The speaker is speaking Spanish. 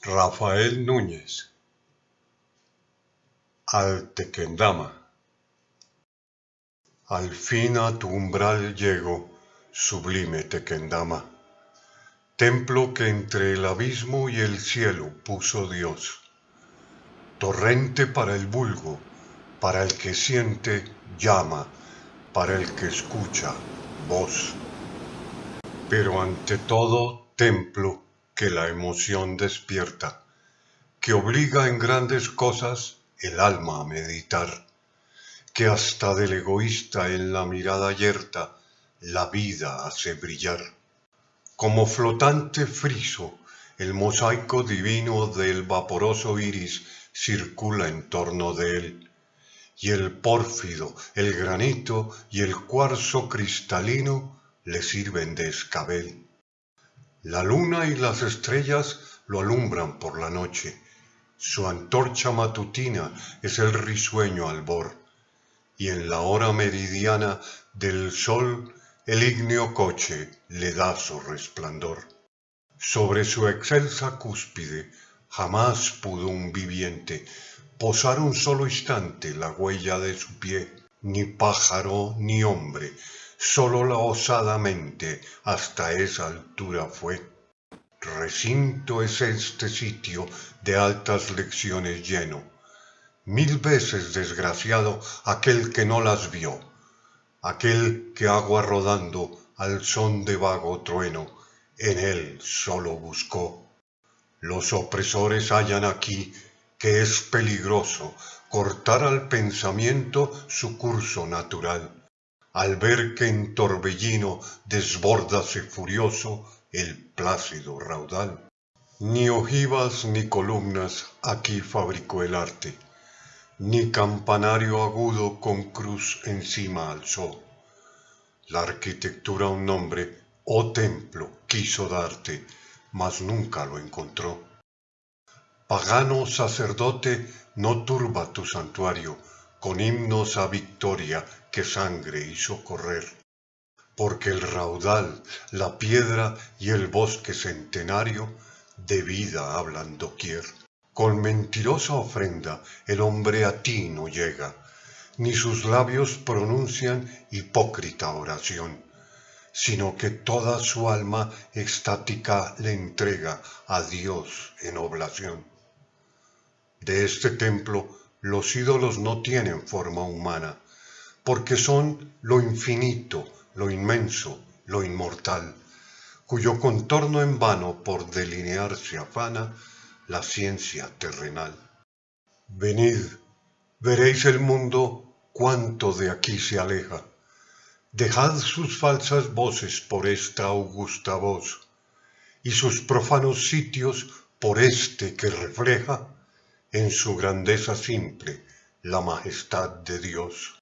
Rafael Núñez. Al Tequendama Al fin a tu umbral llego, sublime Tequendama, templo que entre el abismo y el cielo puso Dios, torrente para el vulgo, para el que siente llama, para el que escucha voz, pero ante todo templo que la emoción despierta, que obliga en grandes cosas el alma a meditar, que hasta del egoísta en la mirada yerta la vida hace brillar. Como flotante friso, el mosaico divino del vaporoso iris circula en torno de él, y el pórfido, el granito y el cuarzo cristalino le sirven de escabel. La luna y las estrellas lo alumbran por la noche. Su antorcha matutina es el risueño albor, y en la hora meridiana del sol el ígneo coche le da su resplandor. Sobre su excelsa cúspide jamás pudo un viviente posar un solo instante la huella de su pie, ni pájaro ni hombre, sólo la osada mente hasta esa altura fue. Recinto es este sitio de altas lecciones lleno. Mil veces desgraciado aquel que no las vio, aquel que agua rodando al son de vago trueno, en él solo buscó. Los opresores hallan aquí que es peligroso cortar al pensamiento su curso natural al ver que en torbellino desbórdase furioso el plácido raudal. Ni ojivas ni columnas aquí fabricó el arte, ni campanario agudo con cruz encima alzó. La arquitectura un nombre, oh templo, quiso darte, mas nunca lo encontró. Pagano sacerdote, no turba tu santuario, con himnos a victoria que sangre hizo correr, porque el raudal, la piedra y el bosque centenario de vida hablan doquier. Con mentirosa ofrenda el hombre a ti no llega, ni sus labios pronuncian hipócrita oración, sino que toda su alma estática le entrega a Dios en oblación. De este templo los ídolos no tienen forma humana, porque son lo infinito, lo inmenso, lo inmortal, cuyo contorno en vano por delinearse afana la ciencia terrenal. Venid, veréis el mundo cuánto de aquí se aleja. Dejad sus falsas voces por esta augusta voz, y sus profanos sitios por este que refleja en su grandeza simple la majestad de Dios.